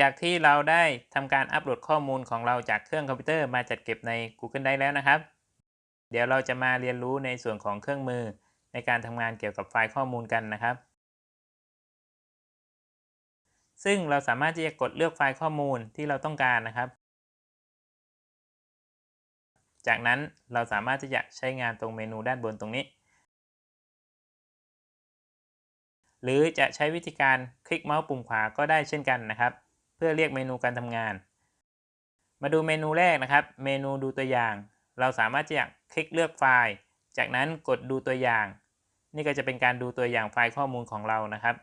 จากที่เราได้ทำการอัปโหลดข้อมูลของเราจากเครื่องคอมพิวเตอร์มาจัดเก็บใน Google Drive แล้วนะครับ เดี๋ยวเราจะมาเรียนรู้ในส่วนของเครื่องมือในการทำงานเกี่ยวกับไฟล์ข้อมูลกันนะครับ ซึ่งเราสามารถที่จะกดเลือกไฟล์ข้อมูลที่เราต้องการนะครับ จากนั้นเราสามารถที่จะใช้งานตรงเมนูด้านบนตรงนี้ หรือจะใช้วิธีการคลิกเมาส์ปุ่มขวาก็ได้เช่นกันนะครับ เพื่อเรียกเมนูการทำงาน มาดูเมนูแรกนะครับ เมนูดูตัวอย่าง เราสามารถจะคลิกเลือกไฟล์ จากนั้นกดดูตัวอย่าง นี่ก็จะเป็นการดูตัวอย่างไฟล์ข้อมูลของเรานะครับ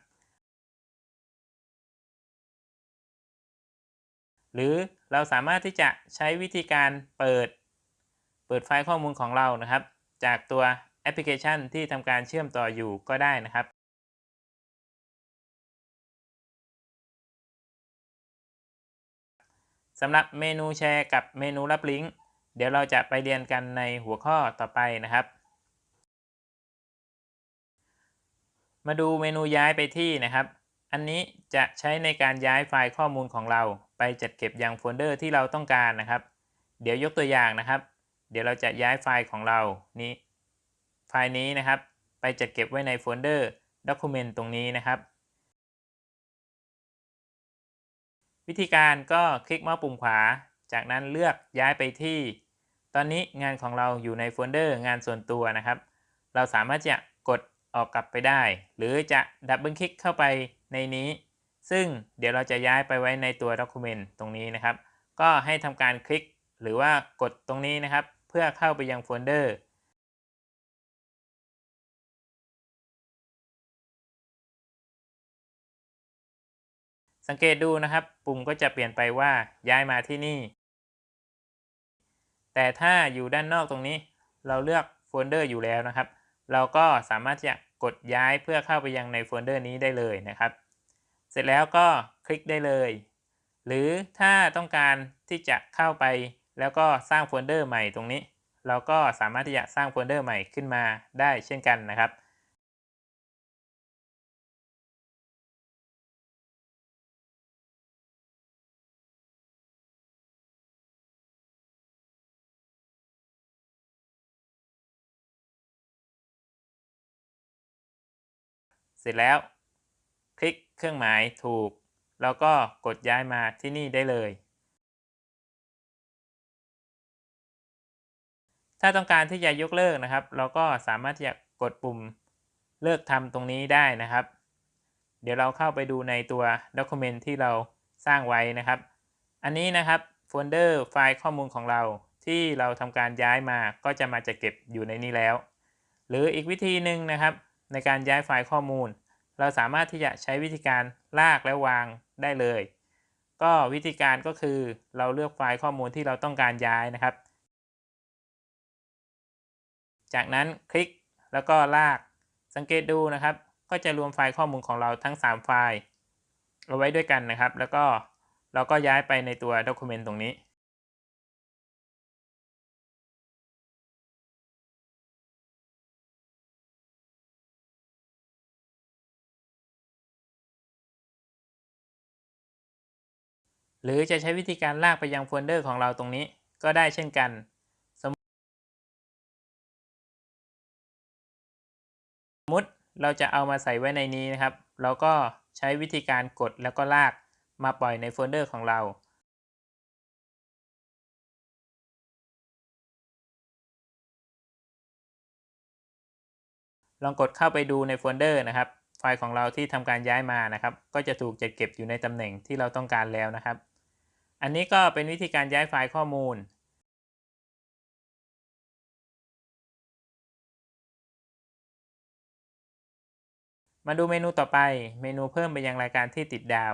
หรือเราสามารถที่จะใช้วิธีการเปิด เปิดไฟล์ข้อมูลของเรานะครับ จากตัวแอปพลิเคชันที่ทำการเชื่อมต่ออยู่ก็ได้นะครับ สำหรับเมนูแชร์กับเมนูรับลิงก์เดี๋ยวเราจะไปเรียนกันในหัวข้อต่อไปนะครับ มาดูเมนูย้ายไปที่นะครับ อันนี้จะใช้ในการย้ายไฟล์ข้อมูลของเรา ไปจัดเก็บยังโฟลเดอร์ที่เราต้องการนะครับ เดี๋ยวยกตัวอย่างนะครับ เดี๋ยวเราจะย้ายไฟล์ของเรานี้ ไฟล์นี้นะครับ ไปจัดเก็บไว้ในโฟลเดอร์ Document ตรงนี้นะครับ วิธีการก็คลิกเมาส์ปุ่มขวา จากนั้นเลือกย้ายไปที่ ตอนนี้งานของเราอยู่ในโฟลเดอร์งานส่วนตัวนะครับ เราสามารถจะกดออกกลับไปได้ หรือจะดับเบิลคลิกเข้าไปในนี้ ซึ่งเดี๋ยวเราจะย้ายไปไว้ในตัวด็อกิเมนต์ตรงนี้นะครับ ก็ให้ทำการคลิกหรือว่ากดตรงนี้นะครับ เพื่อเข้าไปยังโฟลเดอร์ สังเกตดูนะครับปุ่มก็จะเปลี่ยนไปว่าย้ายมาที่นี่ แต่ถ้าอยู่ด้านนอกตรงนี้ เราเลือกโฟลเดอร์อยู่แล้วนะครับ เราก็สามารถจะกดย้ายเพื่อเข้าไปยังในโฟลเดอร์นี้ได้เลยนะครับ เสร็จแล้วก็คลิกได้เลย หรือถ้าต้องการที่จะเข้าไปแล้วก็สร้างโฟลเดอร์ใหม่ตรงนี้ เราก็สามารถที่จะสร้างโฟลเดอร์ใหม่ขึ้นมาได้เช่นกันนะครับ เสร็จแล้ว คลิกเครื่องหมายถูก แล้วก็กดย้ายมาที่นี่ได้เลย ถ้าต้องการที่จะยกเลิกนะครับ เราก็สามารถที่จะกดปุ่มเลิกทำตรงนี้ได้นะครับ เดี๋ยวเราเข้าไปดูในตัว Document ที่เราสร้างไว้นะครับ อันนี้นะครับโฟลเดอร์ไฟล์ข้อมูลของเราที่เราทำการย้ายมาก็จะมาจะเก็บอยู่ในนี้แล้ว หรืออีกวิธีหนึ่งนะครับ ในการย้ายไฟล์ข้อมูล เราสามารถที่จะใช้วิธีการลากและวางได้เลย ก็วิธีการก็คือเราเลือกไฟล์ข้อมูลที่เราต้องการย้ายนะครับ จากนั้นคลิกแล้วก็ลากสังเกตดูนะครับ ก็จะรวมไฟล์ข้อมูลของเราทั้ง 3 ไฟล์เอาไว้ด้วยกันนะครับ แล้วก็เราก็ย้ายไปในตัว Document ตรงนี้ หรือจะใช้วิธีการลากไปยังโฟลเดอร์ของเราตรงนี้ก็ได้เช่นกันสมมติเราจะเอามาใส่ไว้ในนี้นะครับ เราก็ใช้วิธีการกดแล้วก็ลากมาปล่อยในโฟลเดอร์ของเรา ลองกดเข้าไปดูในโฟลเดอร์นะครับ ไฟล์ของเราที่ทำการย้ายมานะครับ ก็จะถูกจัดเก็บอยู่ในตำแหน่งที่เราต้องการแล้วนะครับ อันนี้ก็เป็นวิธีการย้ายไฟล์ข้อมูล มาดูเมนูต่อไป เมนูเพิ่มไปยังรายการที่ติดดาว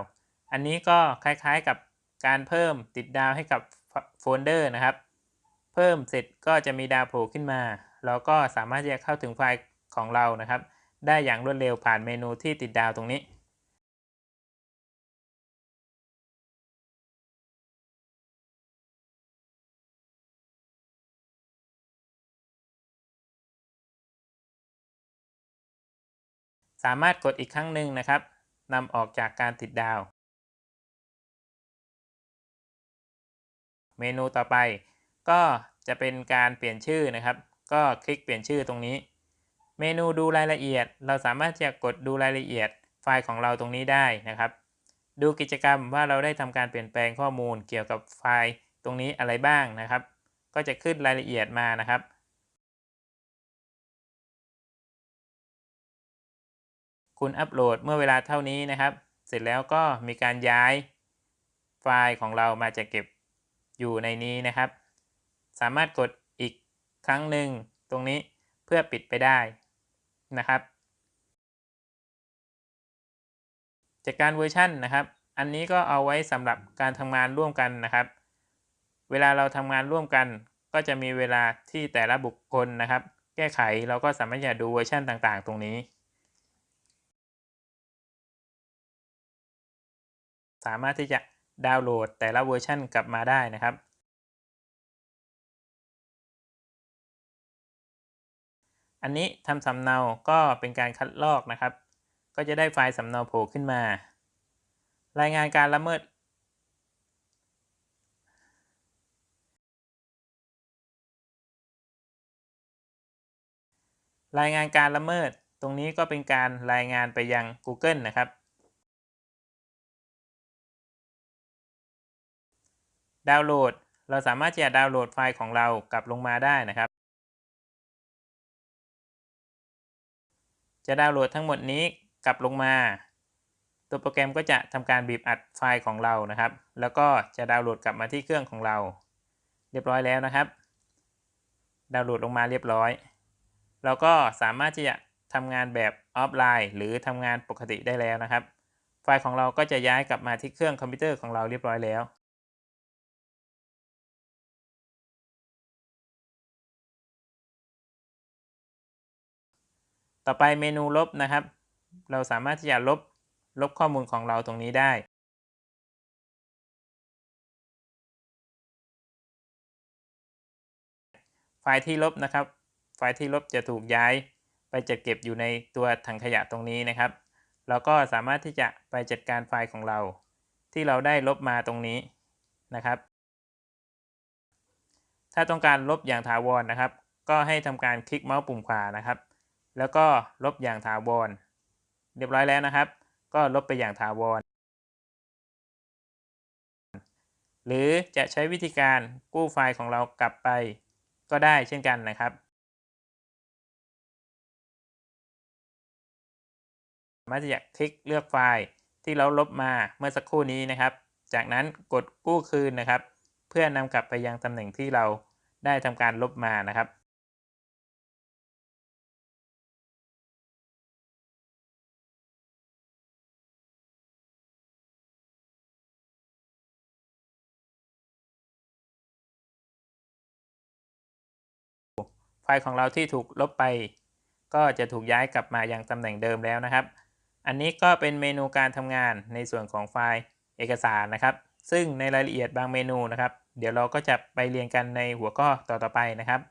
อันนี้ก็คล้ายๆกับการเพิ่มติดดาวให้กับโฟลเดอร์นะครับ เพิ่มเสร็จก็จะมีดาวโผล่ขึ้นมา เราก็สามารถจะเข้าถึงไฟล์ของเรานะครับ ได้อย่างรวดเร็วผ่านเมนูที่ติดดาวตรงนี้ สามารถกดอีกครั้งหนึ่งนะครับนำออกจากการติดดาว เมนูต่อไป ก็จะเป็นการเปลี่ยนชื่อนะครับ ก็คลิกเปลี่ยนชื่อตรงนี้ เมนูดูรายละเอียด เราสามารถจะกดดูรายละเอียดไฟล์ของเราตรงนี้ได้นะครับ ดูกิจกรรมว่าเราได้ทำการเปลี่ยนแปลงข้อมูลเกี่ยวกับไฟล์ตรงนี้อะไรบ้างนะครับ ก็จะขึ้นรายละเอียดมานะครับ คุณอัปโหลดเมื่อเวลาเท่านี้นะครับ เสร็จแล้วก็มีการย้ายไฟล์ของเรามาจะเก็บอยู่ในนี้นะครับ สามารถกดอีกครั้งหนึ่งตรงนี้เพื่อปิดไปได้นะครับ จากการเวอร์ชันนะครับ อันนี้ก็เอาไว้สำหรับการทำงานร่วมกันนะครับ เวลาเราทำงานร่วมกัน ก็จะมีเวลาที่แต่ละบุคคลนะครับ แก้ไขเราก็สามารถจะดูเวอร์ชันต่างๆ ตรงนี้ สามารถที่จะดาวน์โหลดแต่ละเวอร์ชันกลับมาได้นะครับ อันนี้ทำสำเนาก็เป็นการคัดลอกนะครับ ก็จะได้ไฟล์สำเนาโผล่ขึ้นมา รายงานการละเมิด รายงานการละเมิดตรงนี้ก็เป็นการรายงานไปยัง Google นะครับ ดาวน์โหลด เราสามารถจะดาวน์โหลดไฟล์ของเรากลับลงมาได้นะครับ จะดาวน์โหลดทั้งหมดนี้กลับลงมา ตัวโปรแกรมก็จะทำการบีบอัดไฟล์ของเรานะครับ แล้วก็จะดาวน์โหลดกลับมาที่เครื่องของเรา เรียบร้อยแล้วนะครับ ดาวน์โหลดลงมาเรียบร้อย เราก็สามารถที่จะทำงานแบบออฟไลน์ หรือทำงานปกติได้แล้วนะครับ ไฟล์ของเราก็จะย้ายกลับมาที่เครื่องคอมพิวเตอร์ของเราเรียบร้อยแล้ว ต่อไปเมนูลบนะครับ เราสามารถที่จะลบลบข้อมูลของเราตรงนี้ได้ไฟล์ที่ลบนะครับ ไฟล์ที่ลบจะถูกย้ายไปจัดเก็บอยู่ในตัวถังขยะตรงนี้นะครับ เราก็สามารถที่จะไปจัดการไฟล์ของเรา ที่เราได้ลบมาตรงนี้นะครับ ถ้าต้องการลบอย่างถาวรนนะครับ ก็ให้ทำการคลิกเมาส์ปุ่มขวานะครับ แล้วก็ลบอย่างถาวร เรียบร้อยแล้วนะครับ ก็ลบไปอย่างถาวร หรือจะใช้วิธีการกู้ไฟล์ของเรากลับไปก็ได้เช่นกันนะครับ สามารถจะคลิกเลือกไฟล์ที่เราลบมาเมื่อสักครู่นี้นะครับ จากนั้นกดกู้คืนนะครับ เพื่อนำกลับไปยังตำแหน่งที่เราได้ทำการลบมานะครับ ไฟล์ของเราที่ถูกลบไป ก็จะถูกย้ายกลับมายังตำแหน่งเดิมแล้วนะครับ อันนี้ก็เป็นเมนูการทำงานในส่วนของไฟล์เอกสารนะครับ ซึ่งในรายละเอียดบางเมนูนะครับ เดี๋ยวเราก็จะไปเรียนกันในหัวข้อต่อๆไปนะครับ